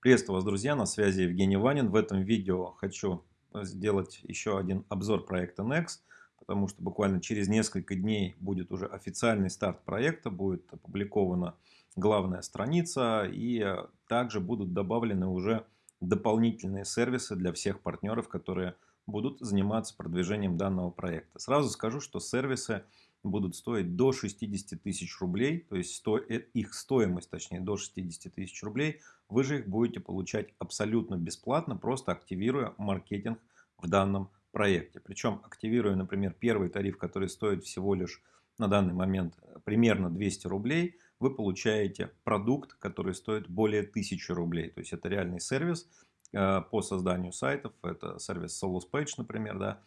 Приветствую вас, друзья, на связи Евгений Ванин. В этом видео хочу сделать еще один обзор проекта Nex, потому что буквально через несколько дней будет уже официальный старт проекта, будет опубликована главная страница и также будут добавлены уже дополнительные сервисы для всех партнеров, которые будут заниматься продвижением данного проекта. Сразу скажу, что сервисы будут стоить до 60 тысяч рублей, то есть сто, э, их стоимость, точнее, до 60 тысяч рублей, вы же их будете получать абсолютно бесплатно, просто активируя маркетинг в данном проекте. Причем активируя, например, первый тариф, который стоит всего лишь на данный момент примерно 200 рублей, вы получаете продукт, который стоит более 1000 рублей. То есть это реальный сервис э, по созданию сайтов, это сервис SolosPage, например, да,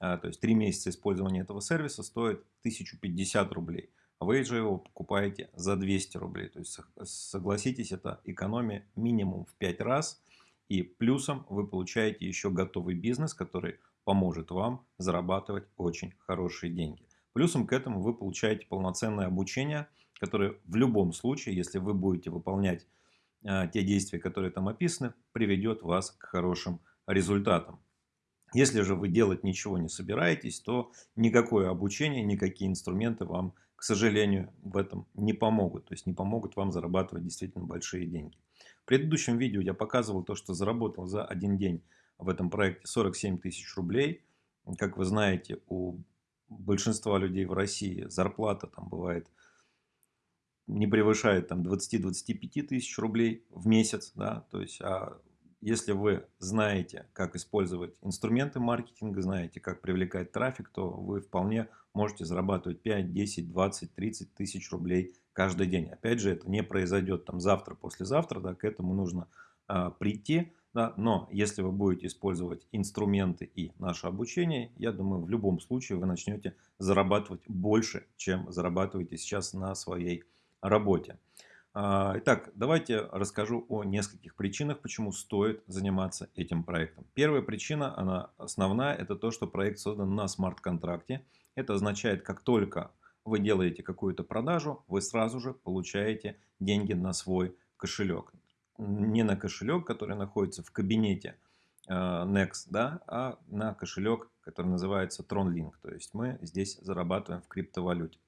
а, то есть 3 месяца использования этого сервиса стоит 1050 рублей. А вы же его покупаете за 200 рублей. То есть согласитесь, это экономия минимум в 5 раз. И плюсом вы получаете еще готовый бизнес, который поможет вам зарабатывать очень хорошие деньги. Плюсом к этому вы получаете полноценное обучение, которое в любом случае, если вы будете выполнять э, те действия, которые там описаны, приведет вас к хорошим результатам. Если же вы делать ничего не собираетесь, то никакое обучение, никакие инструменты вам, к сожалению, в этом не помогут. То есть не помогут вам зарабатывать действительно большие деньги. В предыдущем видео я показывал то, что заработал за один день в этом проекте 47 тысяч рублей. Как вы знаете, у большинства людей в России зарплата там бывает не превышает там 20-25 тысяч рублей в месяц, да, то есть а если вы знаете, как использовать инструменты маркетинга, знаете, как привлекать трафик, то вы вполне можете зарабатывать 5, 10, 20, 30 тысяч рублей каждый день. Опять же, это не произойдет там завтра, послезавтра, да, к этому нужно а, прийти. Да, но если вы будете использовать инструменты и наше обучение, я думаю, в любом случае вы начнете зарабатывать больше, чем зарабатываете сейчас на своей. А, итак, давайте расскажу о нескольких причинах, почему стоит заниматься этим проектом. Первая причина, она основная, это то, что проект создан на смарт-контракте. Это означает, как только вы делаете какую-то продажу, вы сразу же получаете деньги на свой кошелек. Не на кошелек, который находится в кабинете а, Next, да, а на кошелек, который называется TronLink. То есть мы здесь зарабатываем в криптовалюте.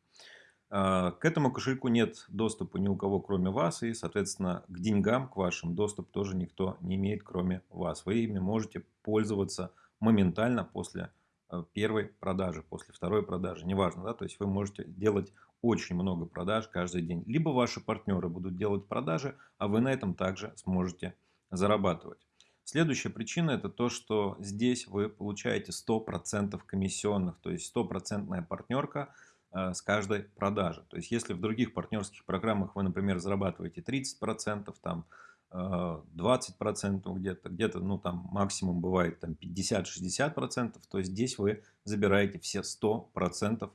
А, к этому кошельку нет доступа ни у кого, кроме вас, и, соответственно, к деньгам, к вашим доступ тоже никто не имеет, кроме вас. Вы ими можете пользоваться моментально после э, первой продажи, после второй продажи, неважно, да, то есть вы можете делать очень много продаж каждый день. Либо ваши партнеры будут делать продажи, а вы на этом также сможете зарабатывать. Следующая причина это то, что здесь вы получаете 100% комиссионных, то есть стопроцентная партнерка – с каждой продажи. То есть, если в других партнерских программах вы, например, зарабатываете 30%, там 20% э, где-то, где-то, ну, там максимум бывает там 50-60%, то здесь вы забираете все 100%,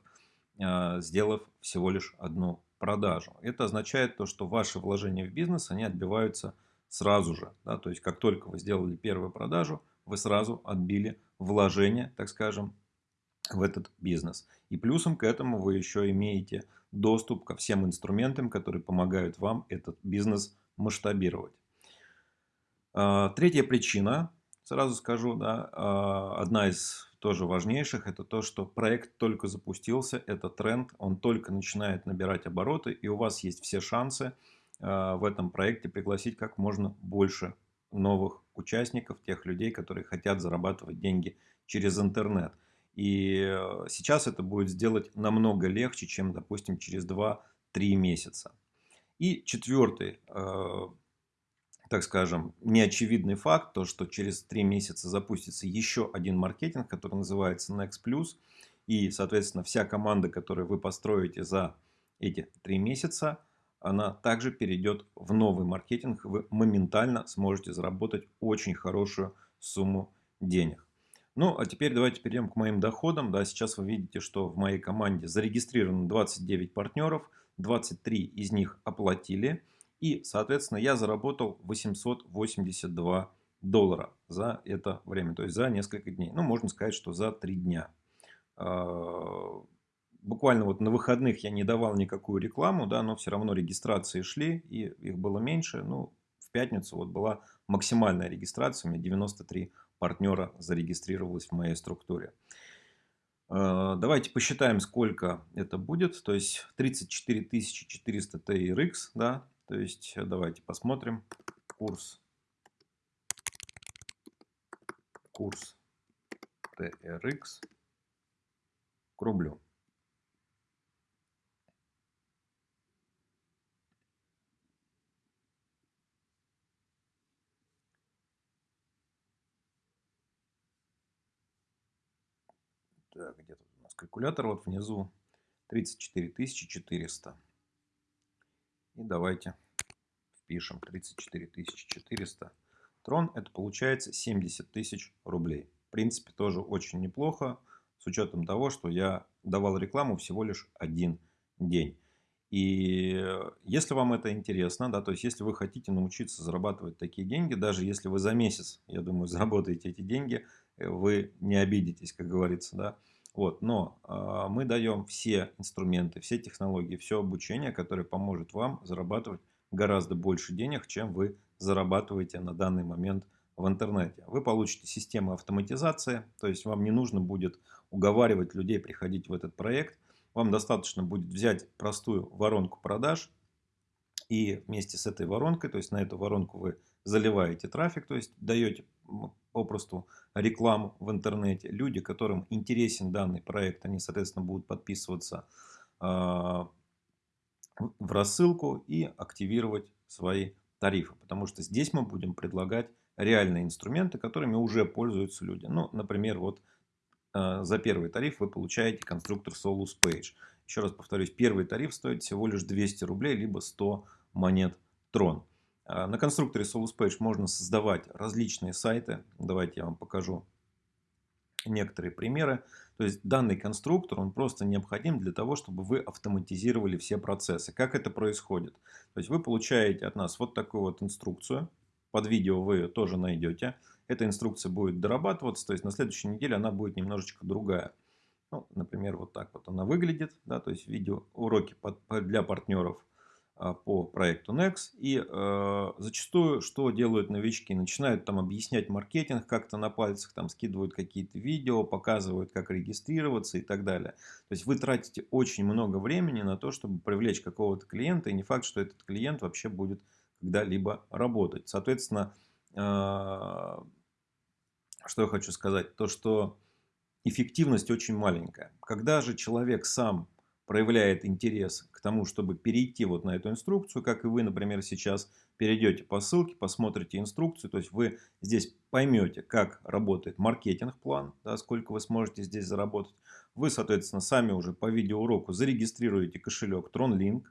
э, сделав всего лишь одну продажу. Это означает то, что ваши вложения в бизнес, они отбиваются сразу же. Да? То есть, как только вы сделали первую продажу, вы сразу отбили вложение, так скажем, в этот бизнес. И плюсом к этому вы еще имеете доступ ко всем инструментам, которые помогают вам этот бизнес масштабировать. А, третья причина, сразу скажу, да, а, одна из тоже важнейших, это то, что проект только запустился, это тренд, он только начинает набирать обороты, и у вас есть все шансы а, в этом проекте пригласить как можно больше новых участников, тех людей, которые хотят зарабатывать деньги через интернет. И э, сейчас это будет сделать намного легче, чем, допустим, через 2-3 месяца. И четвертый, э, так скажем, неочевидный факт, то, что через 3 месяца запустится еще один маркетинг, который называется Next Plus. И, соответственно, вся команда, которую вы построите за эти 3 месяца, она также перейдет в новый маркетинг. Вы моментально сможете заработать очень хорошую сумму денег. Ну, а теперь давайте перейдем к моим доходам. Да, сейчас вы видите, что в моей команде зарегистрировано 29 партнеров, 23 из них оплатили. И, соответственно, я заработал 882 доллара за это время, то есть за несколько дней. Ну, можно сказать, что за 3 дня. А, буквально вот на выходных я не давал никакую рекламу, да, но все равно регистрации шли, и их было меньше. Ну, в пятницу вот была максимальная регистрация, у меня 93 партнера зарегистрировалось в моей структуре. Э, давайте посчитаем, сколько это будет. То есть 34 400 TRX, да, то есть давайте посмотрим курс курс TRX к рублю. Так, где тут у нас калькулятор? Вот внизу 34 400. И давайте впишем 34 400 Трон это получается 70 тысяч рублей. В принципе, тоже очень неплохо, с учетом того, что я давал рекламу всего лишь один день. И если вам это интересно, да, то есть если вы хотите научиться зарабатывать такие деньги, даже если вы за месяц, я думаю, заработаете эти деньги, э, вы не обидитесь, как говорится, да. Вот, но э, мы даем все инструменты, все технологии, все обучение, которое поможет вам зарабатывать гораздо больше денег, чем вы зарабатываете на данный момент в интернете. Вы получите систему автоматизации, то есть вам не нужно будет уговаривать людей приходить в этот проект. Вам достаточно будет взять простую воронку продаж и вместе с этой воронкой, то есть на эту воронку вы заливаете трафик, то есть даете попросту рекламу в интернете. Люди, которым интересен данный проект, они, соответственно, будут подписываться а, в рассылку и активировать свои тарифы. Потому что здесь мы будем предлагать реальные инструменты, которыми уже пользуются люди. Ну, например, вот э, за первый тариф вы получаете конструктор Solus Page. Еще раз повторюсь, первый тариф стоит всего лишь 200 рублей, либо 100 монет Tron. Э, на конструкторе Solus Page можно создавать различные сайты. Давайте я вам покажу некоторые примеры. То есть данный конструктор, он просто необходим для того, чтобы вы автоматизировали все процессы. Как это происходит? То есть вы получаете от нас вот такую вот инструкцию. Под видео вы ее тоже найдете. Эта инструкция будет дорабатываться, то есть на следующей неделе она будет немножечко другая. Ну, например, вот так вот она выглядит. Да, то есть видео уроки для партнеров а, по проекту Nex. И э, зачастую, что делают новички? Начинают там объяснять маркетинг как-то на пальцах, там скидывают какие-то видео, показывают, как регистрироваться и так далее. То есть вы тратите очень много времени на то, чтобы привлечь какого-то клиента, и не факт, что этот клиент вообще будет когда-либо работать. Соответственно, э, что я хочу сказать? То, что эффективность очень маленькая. Когда же человек сам проявляет интерес к тому, чтобы перейти вот на эту инструкцию, как и вы, например, сейчас перейдете по ссылке, посмотрите инструкцию, то есть вы здесь поймете, как работает маркетинг-план, да, сколько вы сможете здесь заработать. Вы, соответственно, сами уже по видеоуроку зарегистрируете кошелек TronLink,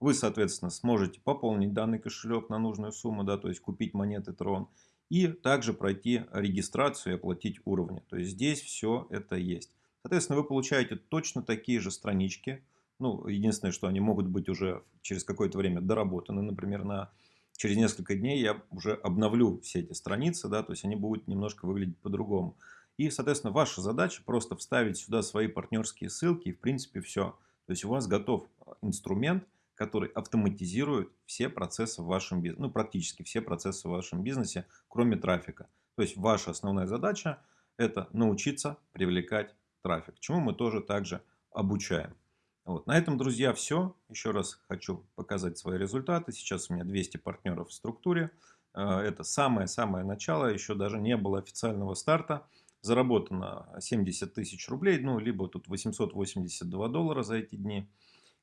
вы, соответственно, сможете пополнить данный кошелек на нужную сумму, да, то есть купить монеты Tron, и также пройти регистрацию и оплатить уровни. То есть здесь все это есть. Соответственно, вы получаете точно такие же странички. Ну, единственное, что они могут быть уже через какое-то время доработаны. Например, на, через несколько дней я уже обновлю все эти страницы, да, то есть они будут немножко выглядеть по-другому. И, соответственно, ваша задача просто вставить сюда свои партнерские ссылки, и, в принципе, все. То есть у вас готов инструмент, который автоматизирует все процессы в вашем бизнесе, ну, практически все процессы в вашем бизнесе, кроме трафика. То есть ваша основная задача – это научиться привлекать трафик, чему мы тоже также обучаем. Вот. На этом, друзья, все. Еще раз хочу показать свои результаты. Сейчас у меня 200 партнеров в структуре. Э, это самое-самое начало, еще даже не было официального старта. Заработано 70 тысяч рублей, ну, либо тут 882 доллара за эти дни.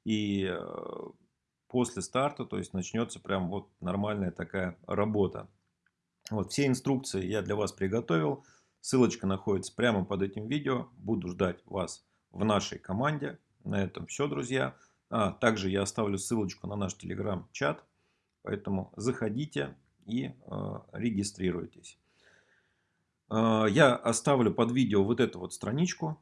И э, после старта, то есть начнется прям вот нормальная такая работа. Вот все инструкции я для вас приготовил. Ссылочка находится прямо под этим видео. Буду ждать вас в нашей команде. На этом все, друзья. А, также я оставлю ссылочку на наш телеграм-чат. Поэтому заходите и э, регистрируйтесь. Э, я оставлю под видео вот эту вот страничку.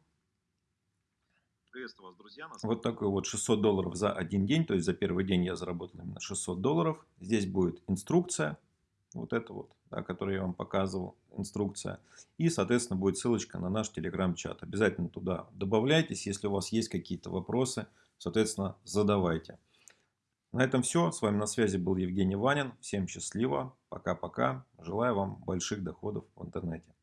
Приветствую вас, друзья. Вот такой вот 600 долларов за один день. То есть за первый день я заработал именно 600 долларов. Здесь будет инструкция. Вот это вот, да, который я вам показывал, инструкция. И, соответственно, будет ссылочка на наш телеграм-чат. Обязательно туда добавляйтесь. Если у вас есть какие-то вопросы, соответственно, задавайте. На этом все. С вами на связи был Евгений Ванин. Всем счастливо. Пока-пока. Желаю вам больших доходов в интернете.